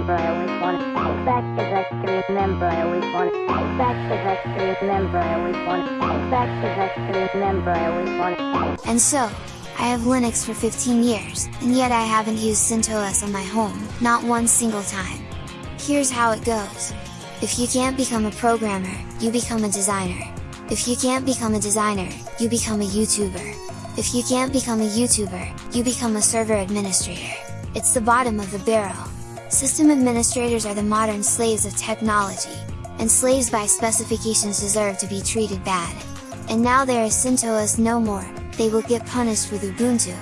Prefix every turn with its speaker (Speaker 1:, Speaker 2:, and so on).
Speaker 1: remember, I always want it back cause I can remember, I always want it back cause I can remember, I always want it back cause I can remember, I always want it.
Speaker 2: And so, I have Linux for 15 years, and yet I haven't used CentOS on my home, not one single time. Here's how it goes. If you can't become a programmer, you become a designer. If you can't become a designer, you become a YouTuber. If you can't become a YouTuber, you become a server administrator. It's the bottom of the barrel. System administrators are the modern slaves of technology, and slaves by specifications deserve to be treated bad. And now there is CentOS no more, they will get punished with Ubuntu,